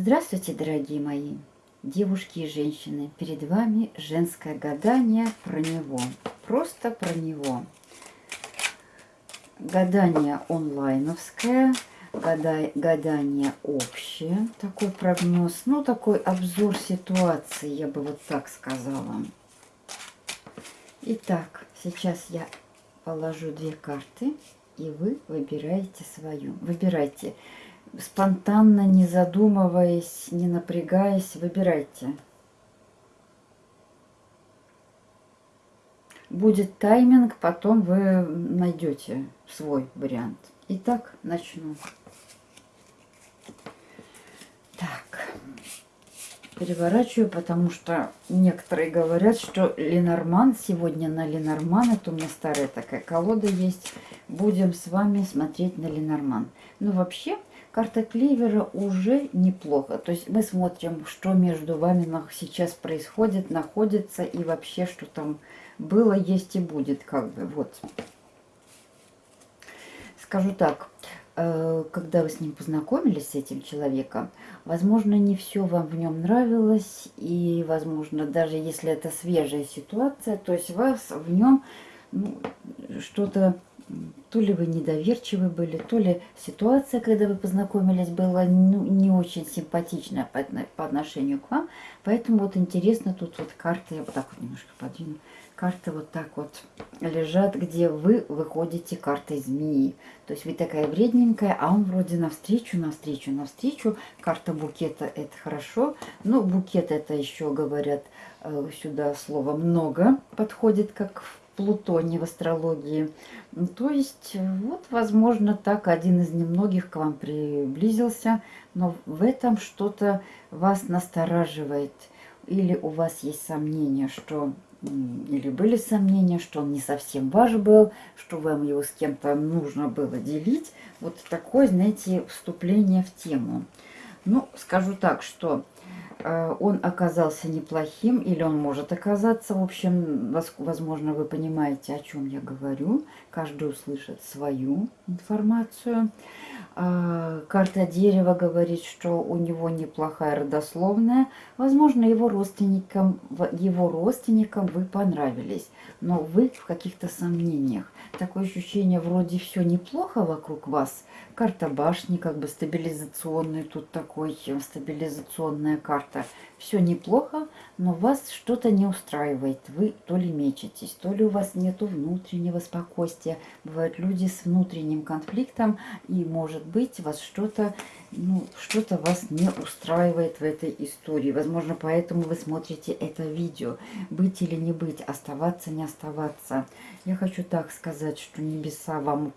Здравствуйте, дорогие мои девушки и женщины. Перед вами женское гадание про него. Просто про него. Гадание онлайновское, гадание общее, такой прогноз, ну такой обзор ситуации, я бы вот так сказала. Итак, сейчас я положу две карты, и вы выбираете свою. Выбирайте спонтанно, не задумываясь, не напрягаясь, выбирайте. Будет тайминг, потом вы найдете свой вариант. Итак, начну. Так, переворачиваю, потому что некоторые говорят, что Ленорман, сегодня на Ленорман, это у меня старая такая колода есть, будем с вами смотреть на Ленорман. Ну, вообще, карта кливера уже неплохо. То есть мы смотрим, что между вами сейчас происходит, находится и вообще, что там было, есть и будет, как бы, вот. Скажу так, э, когда вы с ним познакомились, с этим человеком, возможно, не все вам в нем нравилось, и, возможно, даже если это свежая ситуация, то есть вас в нем ну, что-то то ли вы недоверчивы были, то ли ситуация, когда вы познакомились, была ну, не очень симпатичная по, по отношению к вам. Поэтому вот интересно, тут вот карты, я вот так вот немножко подвину, карты вот так вот лежат, где вы выходите картой змеи. То есть вы такая вредненькая, а он вроде навстречу, навстречу, навстречу. Карта букета это хорошо. Но букет это еще говорят э, сюда слово много подходит, как в Плутоне в астрологии. Ну, то есть, вот, возможно, так один из немногих к вам приблизился, но в этом что-то вас настораживает. Или у вас есть сомнения, что или были сомнения, что он не совсем ваш был, что вам его с кем-то нужно было делить. Вот такое, знаете, вступление в тему. Ну, скажу так, что Э, он оказался неплохим, или он может оказаться. В общем, возможно, вы понимаете, о чем я говорю. Каждый услышит свою информацию. А, карта дерева говорит, что у него неплохая родословная. Возможно, его родственникам, его родственникам вы понравились, но вы в каких-то сомнениях. Такое ощущение, вроде все неплохо вокруг вас. Карта башни, как бы стабилизационная, тут такой стабилизационная карта. Все неплохо, но вас что-то не устраивает. Вы то ли мечетесь, то ли у вас нету внутреннего спокойствия. Бывают люди с внутренним конфликтом, и, может быть, вас что-то ну, что-то вас не устраивает в этой истории. Возможно, поэтому вы смотрите это видео. Быть или не быть, оставаться, не оставаться. Я хочу так сказать, что небеса вам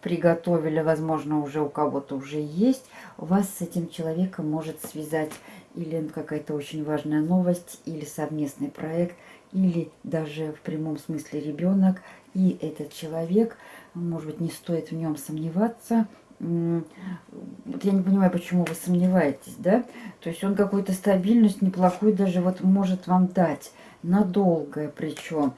приготовили, возможно, уже у кого-то уже есть. Вас с этим человеком может связать или какая-то очень важная новость, или совместный проект, или даже в прямом смысле ребенок. И этот человек, может быть, не стоит в нем сомневаться. Вот я не понимаю, почему вы сомневаетесь, да? То есть он какую-то стабильность неплохую даже вот может вам дать надолго причем.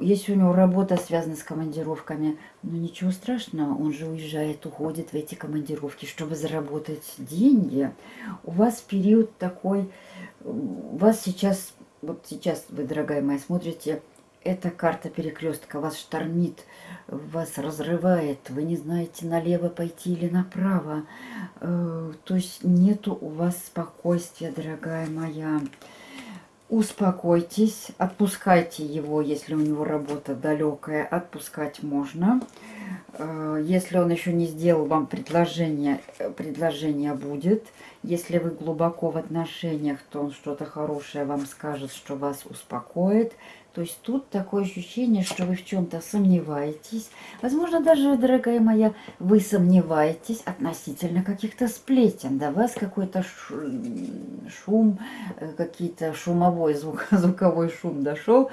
Если у него работа связана с командировками, ну ничего страшного, он же уезжает, уходит в эти командировки, чтобы заработать деньги. У вас период такой, у вас сейчас, вот сейчас вы, дорогая моя, смотрите, эта карта перекрестка вас штормит, вас разрывает, вы не знаете, налево пойти или направо. Э, то есть нету у вас спокойствия, дорогая моя успокойтесь, отпускайте его, если у него работа далекая, отпускать можно. Э, если он еще не сделал вам предложение, э, предложение будет. Если вы глубоко в отношениях, то он что-то хорошее вам скажет, что вас успокоит. То есть тут такое ощущение, что вы в чем-то сомневаетесь. Возможно, даже, дорогая моя, вы сомневаетесь относительно каких-то сплетен. До вас какой-то шум, э, какие-то шумовой, звук, звуковой шум дошел.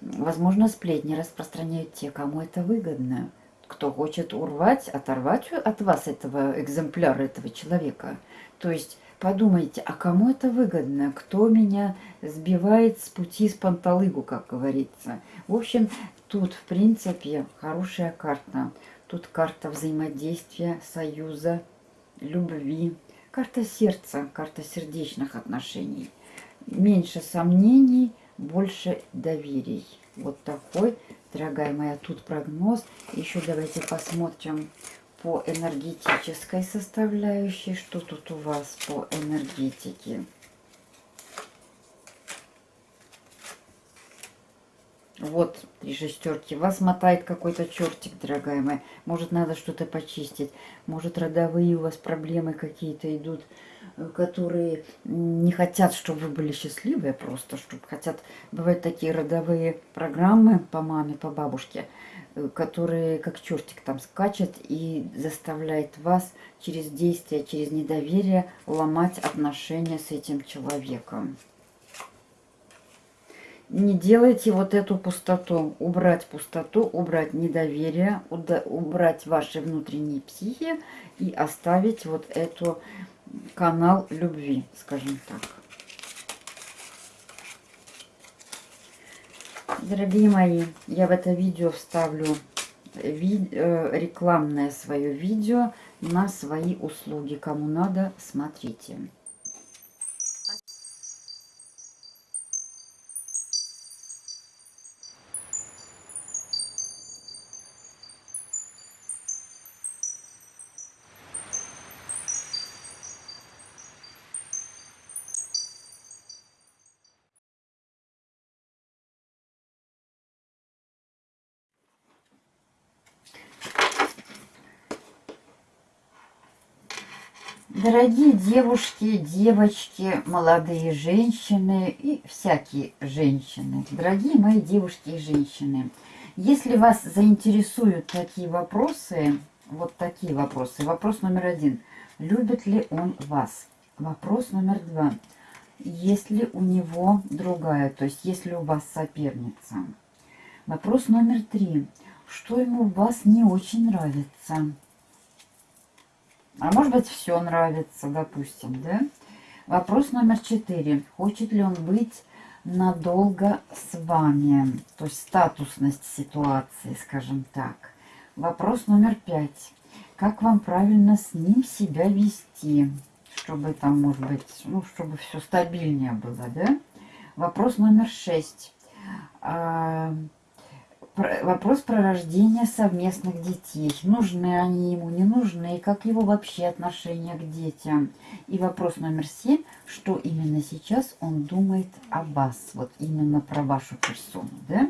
Возможно, сплетни распространяют те, кому это выгодно. Кто хочет урвать, оторвать от вас этого экземпляра, этого человека. То есть Подумайте, а кому это выгодно? Кто меня сбивает с пути с панталыгу, как говорится? В общем, тут, в принципе, хорошая карта. Тут карта взаимодействия, союза, любви, карта сердца, карта сердечных отношений. Меньше сомнений, больше доверий. Вот такой, дорогая моя, тут прогноз. Еще давайте посмотрим по энергетической составляющей, что тут у вас по энергетике. Вот три шестерки. Вас мотает какой-то чертик, дорогая моя. Может, надо что-то почистить. Может, родовые у вас проблемы какие-то идут, которые не хотят, чтобы вы были счастливые просто, чтобы хотят... Бывают такие родовые программы по маме, по бабушке, э, которые как чертик там скачет и заставляет вас через действие, через недоверие ломать отношения с этим человеком не делайте вот эту пустоту. Убрать пустоту, убрать недоверие, убрать ваши внутренние психи и оставить вот эту канал любви, скажем так. Дорогие мои, я в это видео вставлю ви э, рекламное свое видео на свои услуги. Кому надо, смотрите. Дорогие девушки, девочки, молодые женщины и всякие женщины, дорогие мои девушки и женщины, если вас заинтересуют такие вопросы, вот такие вопросы. Вопрос номер один. Любит ли он вас? Вопрос номер два. Есть ли у него другая, то есть есть ли у вас соперница? Вопрос номер три. Что ему в вас не очень нравится? А может быть, все нравится, допустим, да? Вопрос номер четыре. Хочет ли он быть надолго с вами? То есть статусность ситуации, скажем так. Вопрос номер пять. Как вам правильно с ним себя вести? Чтобы там, может быть, ну, чтобы все стабильнее было, да? Вопрос номер шесть. Вопрос про рождение совместных детей. Нужны они ему, не нужны, как его вообще отношение к детям. И вопрос номер семь, что именно сейчас он думает о вас, вот именно про вашу персону, да?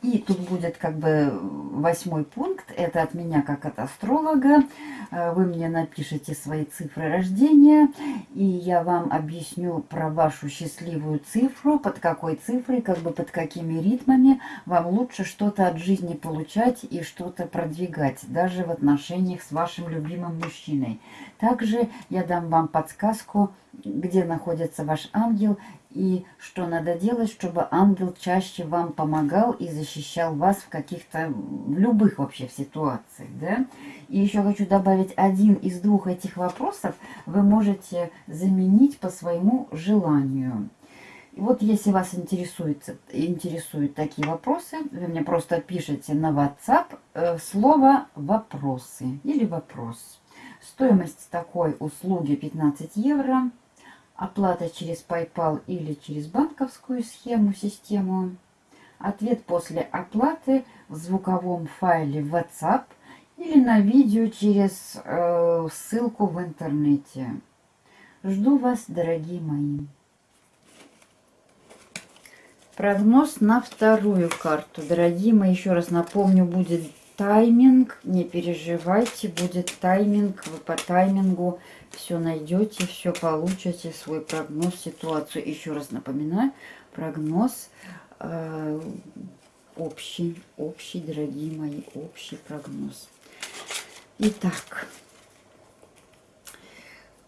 И тут будет как бы восьмой пункт, это от меня как от астролога. Э, вы мне напишите свои цифры рождения, и я вам объясню про вашу счастливую цифру, под какой цифрой, как бы под какими ритмами вам лучше что-то от жизни получать и что-то продвигать, даже в отношениях с вашим любимым мужчиной. Также я дам вам подсказку, где находится ваш ангел и что надо делать, чтобы ангел чаще вам помогал и защищал вас в каких-то, в любых вообще ситуациях, да. И еще хочу добавить, один из двух этих вопросов вы можете заменить по своему желанию. Вот если вас интересует, интересуют такие вопросы, вы мне просто пишите на WhatsApp э, слово «вопросы» или «вопрос». Стоимость такой услуги 15 евро. Оплата через PayPal или через банковскую схему, систему. Ответ после оплаты в звуковом файле WhatsApp или на видео через э, ссылку в интернете. Жду вас, дорогие мои. Прогноз на вторую карту. Дорогие мои, еще раз напомню, будет тайминг. Не переживайте, будет тайминг. Вы по таймингу все найдете, все получите, свой прогноз, ситуацию. Еще раз напоминаю, прогноз э, общий, общий, дорогие мои, общий прогноз. Итак,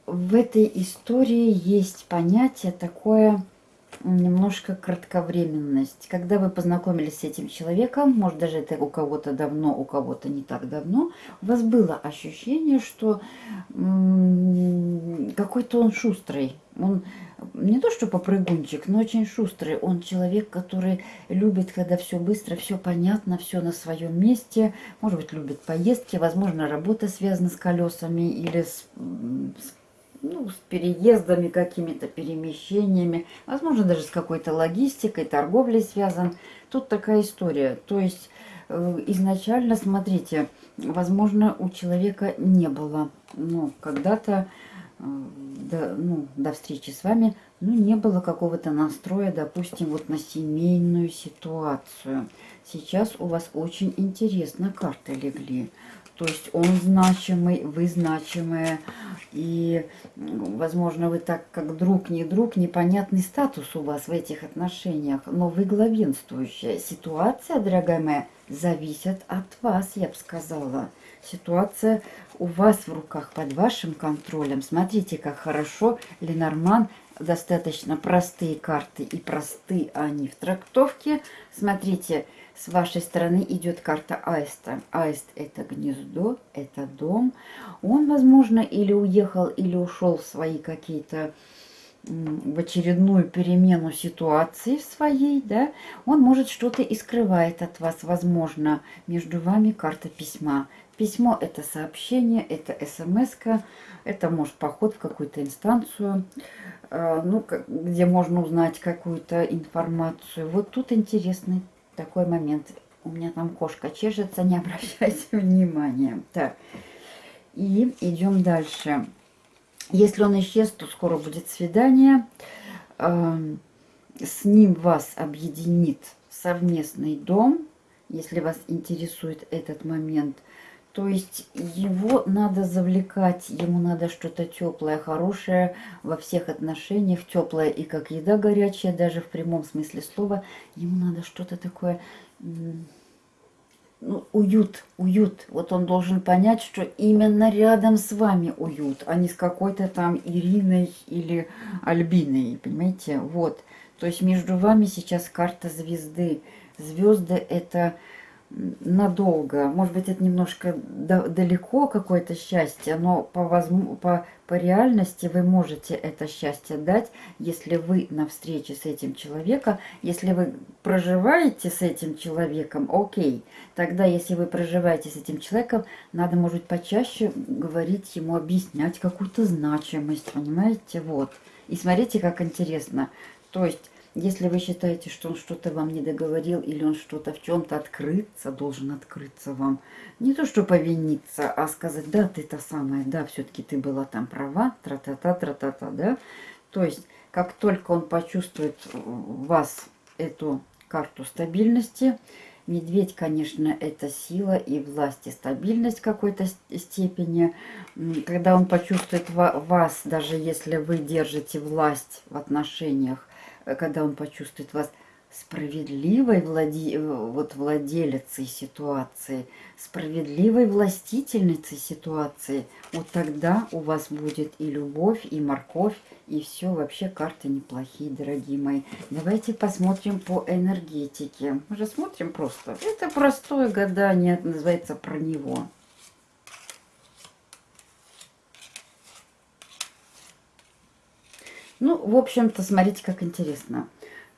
в этой истории есть понятие такое немножко кратковременность. Когда вы познакомились с этим человеком, может даже это у кого-то давно, у кого-то не так давно, у вас было ощущение, что какой-то он шустрый, Он не то что попрыгунчик, но очень шустрый. Он человек, который любит, когда все быстро, все понятно, все на своем месте. Может быть, любит поездки, возможно, работа связана с колесами или с, с ну, с переездами, какими-то перемещениями, возможно, даже с какой-то логистикой, торговлей связан. Тут такая история. То есть э, изначально, смотрите, возможно, у человека не было, ну, когда-то Э, до, ну, до встречи с вами, ну, не было какого-то настроя, допустим, вот на семейную ситуацию. Сейчас у вас очень интересно карты легли. То есть он значимый, вы значимые. И, возможно, вы так как друг, не друг, непонятный статус у вас в этих отношениях. Но вы главенствующая. Ситуация, дорогая моя, зависит от вас, я бы сказала. Ситуация у вас в руках, под вашим контролем. Смотрите, как хорошо Ленорман достаточно простые карты и простые они в трактовке. Смотрите, с вашей стороны идет карта аиста. Аист это гнездо, это дом. Он, возможно, или уехал, или ушел в свои какие-то в очередную перемену ситуации в своей, да, он может что-то и скрывает от вас, возможно, между вами карта письма. Письмо – это сообщение, это смс это может поход в какую-то инстанцию, э, ну, где можно узнать какую-то информацию. Вот тут интересный такой момент. У меня там кошка чешется, не обращайте внимания. Так, и идем дальше. Если он исчез, то скоро будет свидание. Эм, с ним вас объединит совместный дом, если вас интересует этот момент – то есть его надо завлекать, ему надо что-то теплое, хорошее во всех отношениях, теплое и как еда горячая, даже в прямом смысле слова. Ему надо что-то такое, ну, уют, уют. Вот он должен понять, что именно рядом с вами уют, а не с какой-то там Ириной или Альбиной, понимаете? Вот. То есть между вами сейчас карта звезды. Звезды это надолго. Может быть, это немножко далеко какое-то счастье, но по, по, по реальности вы можете это счастье дать, если вы на встрече с этим человеком, если вы проживаете с этим человеком, окей. Тогда, если вы проживаете с этим человеком, надо, может быть, почаще говорить ему, объяснять какую-то значимость, понимаете? Вот. И смотрите, как интересно. То есть если вы считаете, что он что-то вам не договорил или он что-то в чем-то открыться, должен открыться вам. Не то, что повиниться, а сказать, да, ты та самая, да, все-таки ты была там права, тра-та-та, тра-та-та, да. То есть, как только он почувствует в вас эту карту стабильности, Медведь, конечно, это сила и власть, и стабильность какой-то степени. Когда он почувствует вас, даже если вы держите власть в отношениях, когда он почувствует вас справедливой владе... вот владелицей ситуации, справедливой властительницей ситуации, вот тогда у вас будет и любовь, и морковь, и все. Вообще карты неплохие, дорогие мои. Давайте посмотрим по энергетике. Мы же смотрим просто. Это простое гадание, называется про него. Ну, в общем-то, смотрите, как интересно.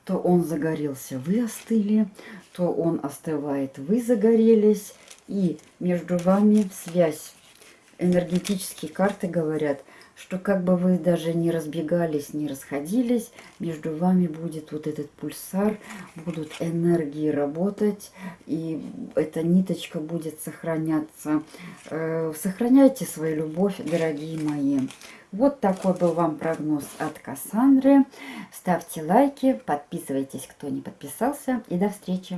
То он загорелся, вы остыли, то он остывает, вы загорелись. И между вами связь. Энергетические карты говорят, что как бы вы даже не разбегались, не расходились, между вами будет вот этот пульсар, будут энергии работать, и эта ниточка будет сохраняться. Э, сохраняйте свою любовь, дорогие мои. Вот такой был вам прогноз от Кассандры. Ставьте лайки, подписывайтесь, кто не подписался. И до встречи!